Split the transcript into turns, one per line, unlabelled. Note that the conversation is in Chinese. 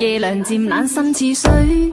夜凉渐冷，心似水。